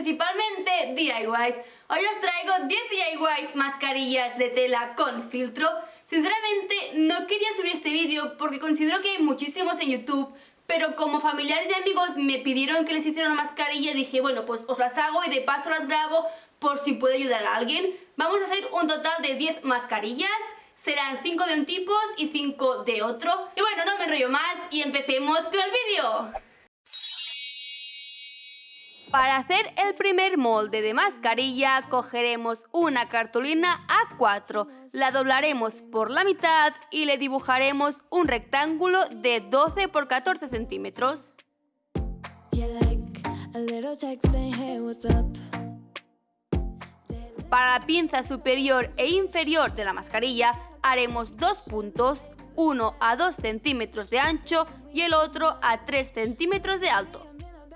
principalmente DIYs. Hoy os traigo 10 DIYs mascarillas de tela con filtro. Sinceramente, no quería subir este vídeo porque considero que hay muchísimos en YouTube, pero como familiares y amigos me pidieron que les hiciera una mascarilla, dije, bueno, pues os las hago y de paso las grabo por si puedo ayudar a alguien. Vamos a hacer un total de 10 mascarillas serán 5 de un tipo y 5 de otro. Y bueno, no me enrollo más y empecemos con el vídeo. Para hacer el primer molde de mascarilla cogeremos una cartulina A4, la doblaremos por la mitad y le dibujaremos un rectángulo de 12 por 14 centímetros. Para la pinza superior e inferior de la mascarilla haremos dos puntos, uno a 2 centímetros de ancho y el otro a 3 centímetros de alto.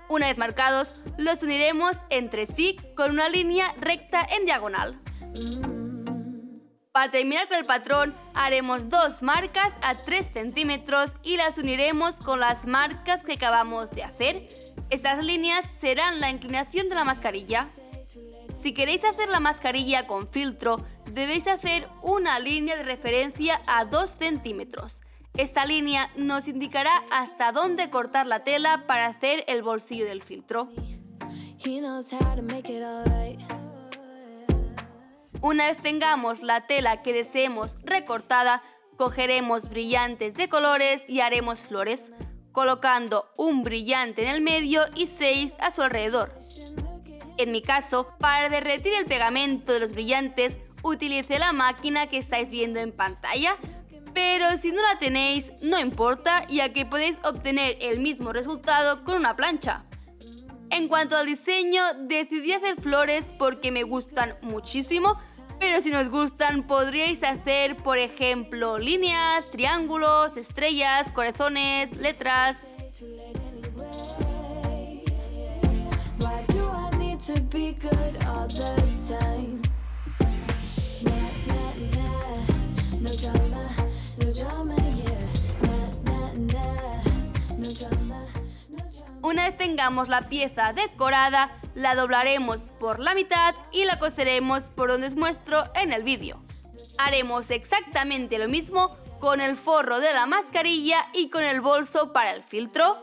Una vez marcados, los uniremos entre sí con una línea recta en diagonal. Para terminar con el patrón, haremos dos marcas a 3 centímetros y las uniremos con las marcas que acabamos de hacer. Estas líneas serán la inclinación de la mascarilla. Si queréis hacer la mascarilla con filtro, debéis hacer una línea de referencia a 2 centímetros. Esta línea nos indicará hasta dónde cortar la tela para hacer el bolsillo del filtro. Una vez tengamos la tela que deseemos recortada, cogeremos brillantes de colores y haremos flores, colocando un brillante en el medio y 6 a su alrededor. En mi caso, para derretir el pegamento de los brillantes, utilicé la máquina que estáis viendo en pantalla, pero si no la tenéis, no importa, ya que podéis obtener el mismo resultado con una plancha. En cuanto al diseño, decidí hacer flores porque me gustan muchísimo, pero si no os gustan podríais hacer, por ejemplo, líneas, triángulos, estrellas, corazones, letras... Una vez tengamos la pieza decorada, la doblaremos por la mitad y la coseremos por donde os muestro en el vídeo. Haremos exactamente lo mismo con el forro de la mascarilla y con el bolso para el filtro.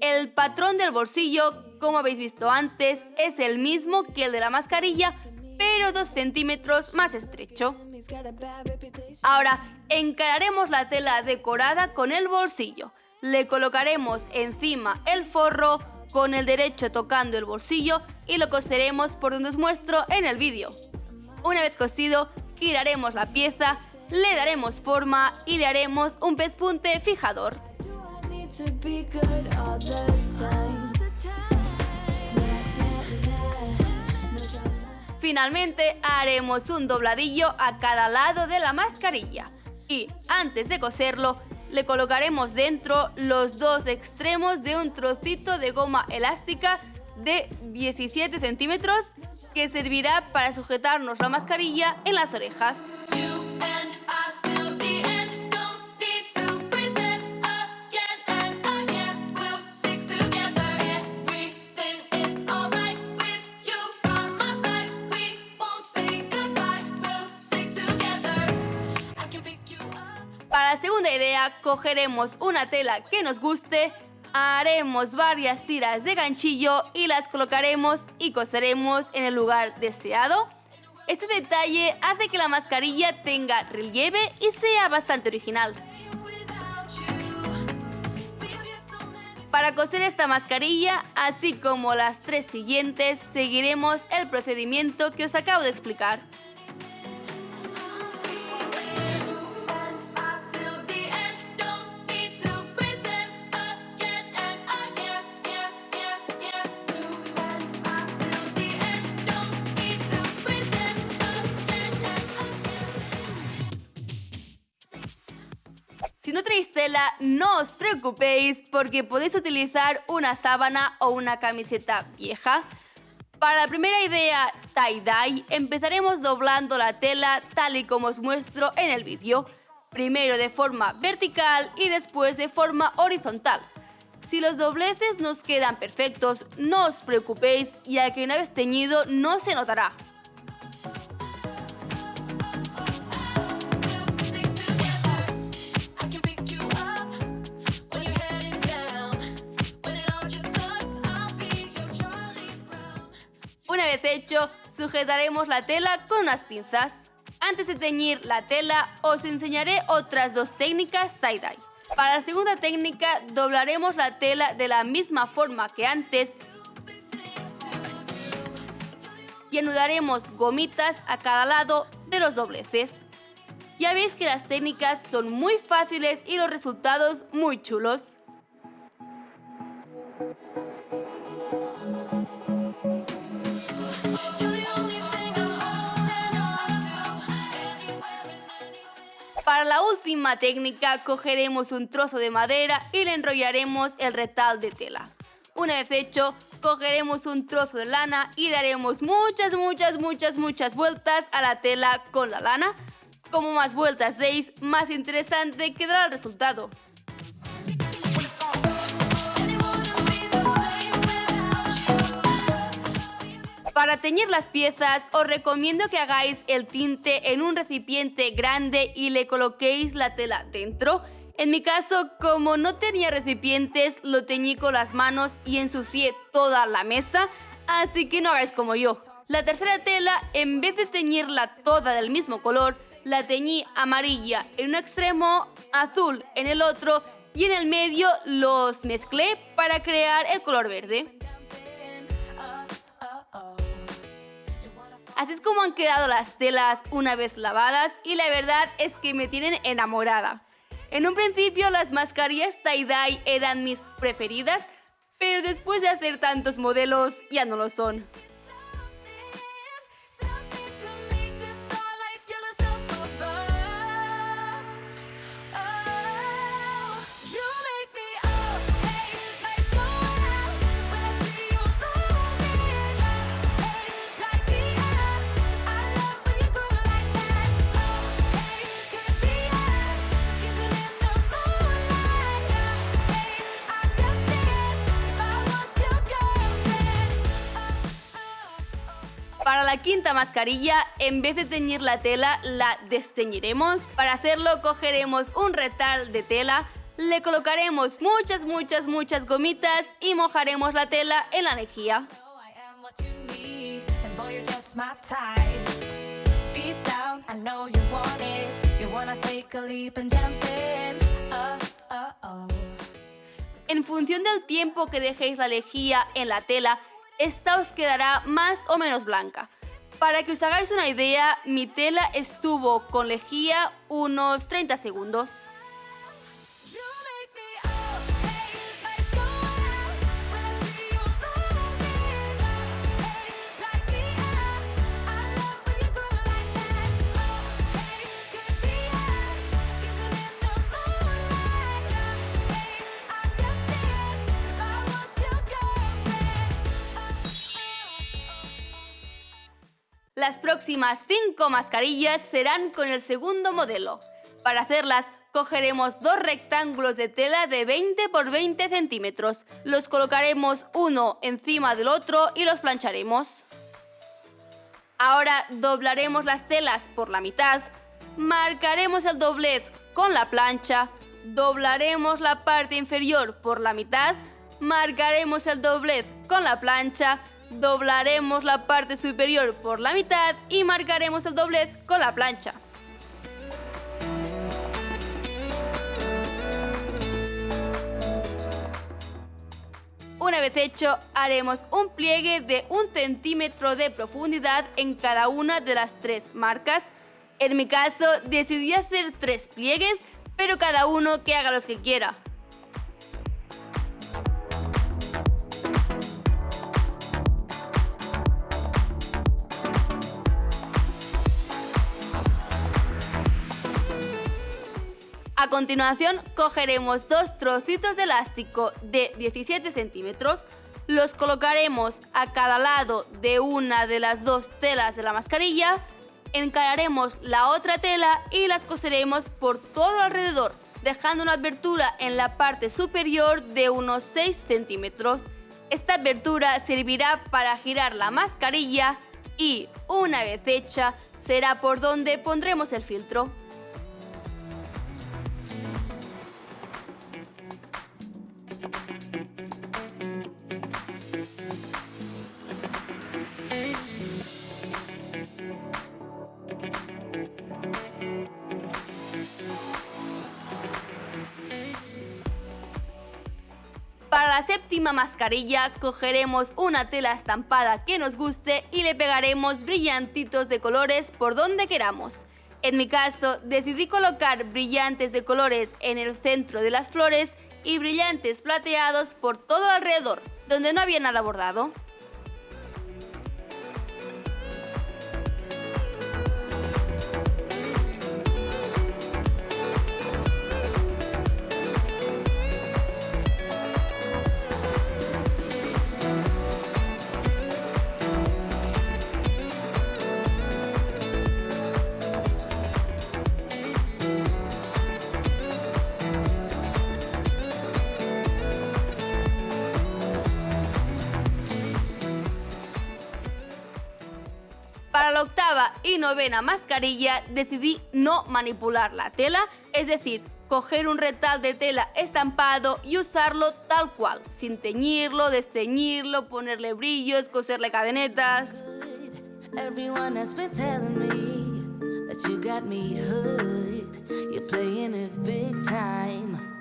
El patrón del bolsillo como habéis visto antes, es el mismo que el de la mascarilla, pero 2 centímetros más estrecho. Ahora, encararemos la tela decorada con el bolsillo. Le colocaremos encima el forro con el derecho tocando el bolsillo y lo coseremos por donde os muestro en el vídeo. Una vez cosido, giraremos la pieza, le daremos forma y le haremos un pespunte fijador. Finalmente haremos un dobladillo a cada lado de la mascarilla y antes de coserlo le colocaremos dentro los dos extremos de un trocito de goma elástica de 17 centímetros que servirá para sujetarnos la mascarilla en las orejas. La segunda idea, cogeremos una tela que nos guste, haremos varias tiras de ganchillo y las colocaremos y coseremos en el lugar deseado. Este detalle hace que la mascarilla tenga relieve y sea bastante original. Para coser esta mascarilla, así como las tres siguientes, seguiremos el procedimiento que os acabo de explicar. No os preocupéis porque podéis utilizar una sábana o una camiseta vieja. Para la primera idea tie-dye, empezaremos doblando la tela tal y como os muestro en el vídeo. Primero de forma vertical y después de forma horizontal. Si los dobleces nos quedan perfectos, no os preocupéis ya que una vez teñido no se notará. Hecho, sujetaremos la tela con unas pinzas. Antes de teñir la tela, os enseñaré otras dos técnicas tie-dye. Para la segunda técnica, doblaremos la tela de la misma forma que antes y anudaremos gomitas a cada lado de los dobleces. Ya veis que las técnicas son muy fáciles y los resultados muy chulos. Para la última técnica cogeremos un trozo de madera y le enrollaremos el retal de tela. Una vez hecho, cogeremos un trozo de lana y daremos muchas, muchas, muchas, muchas vueltas a la tela con la lana. Como más vueltas deis, más interesante quedará el resultado. Para teñir las piezas os recomiendo que hagáis el tinte en un recipiente grande y le coloquéis la tela dentro. En mi caso, como no tenía recipientes, lo teñí con las manos y ensucié toda la mesa, así que no hagáis como yo. La tercera tela, en vez de teñirla toda del mismo color, la teñí amarilla en un extremo, azul en el otro y en el medio los mezclé para crear el color verde. Así es como han quedado las telas una vez lavadas y la verdad es que me tienen enamorada. En un principio las mascarillas tie-dye eran mis preferidas, pero después de hacer tantos modelos ya no lo son. La quinta mascarilla, en vez de teñir la tela, la desteñiremos. Para hacerlo, cogeremos un retal de tela, le colocaremos muchas, muchas, muchas gomitas y mojaremos la tela en la lejía. En función del tiempo que dejéis la lejía en la tela, esta os quedará más o menos blanca. Para que os hagáis una idea, mi tela estuvo con lejía unos 30 segundos. Las próximas 5 mascarillas serán con el segundo modelo. Para hacerlas, cogeremos dos rectángulos de tela de 20 por 20 centímetros. Los colocaremos uno encima del otro y los plancharemos. Ahora doblaremos las telas por la mitad, marcaremos el doblez con la plancha, doblaremos la parte inferior por la mitad, marcaremos el doblez con la plancha, doblaremos la parte superior por la mitad y marcaremos el doblez con la plancha. Una vez hecho, haremos un pliegue de un centímetro de profundidad en cada una de las tres marcas. En mi caso, decidí hacer tres pliegues, pero cada uno que haga los que quiera. A continuación cogeremos dos trocitos de elástico de 17 centímetros, los colocaremos a cada lado de una de las dos telas de la mascarilla, encararemos la otra tela y las coseremos por todo alrededor, dejando una abertura en la parte superior de unos 6 centímetros. Esta abertura servirá para girar la mascarilla y, una vez hecha, será por donde pondremos el filtro. La séptima mascarilla cogeremos una tela estampada que nos guste y le pegaremos brillantitos de colores por donde queramos. En mi caso decidí colocar brillantes de colores en el centro de las flores y brillantes plateados por todo alrededor, donde no había nada bordado. Novena mascarilla decidí no manipular la tela, es decir, coger un retal de tela estampado y usarlo tal cual, sin teñirlo, desteñirlo, ponerle brillos, coserle cadenetas.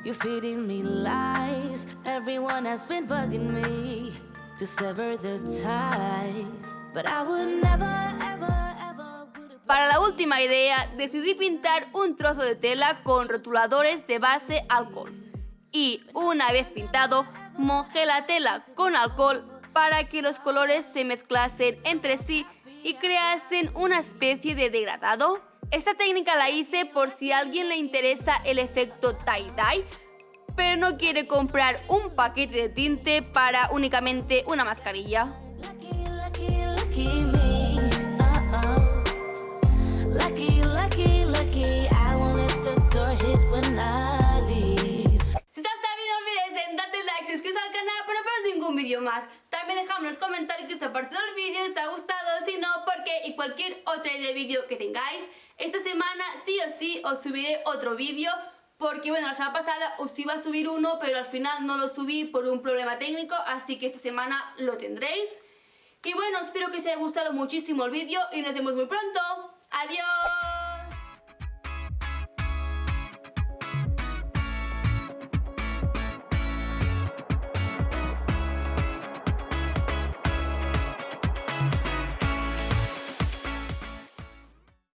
You're feeding me lies. Everyone has been bugging me to sever the ties. But I would never, ever, ever Para la última idea, decidí pintar un trozo de tela con rotuladores de base alcohol. Y una vez pintado, mojé la tela con alcohol para que los colores se mezclasen entre sí y creasen una especie de degradado. Esta técnica la hice por si a alguien le interesa el efecto tie-dye, pero no quiere comprar un paquete de tinte para únicamente una mascarilla. Más. También dejadme en los comentarios que os ha parecido el vídeo, si os ha gustado, si no, por qué y cualquier otra idea de vídeo que tengáis. Esta semana sí o sí os subiré otro vídeo porque bueno, la semana pasada os iba a subir uno, pero al final no lo subí por un problema técnico, así que esta semana lo tendréis. Y bueno, espero que os haya gustado muchísimo el vídeo y nos vemos muy pronto. ¡Adiós!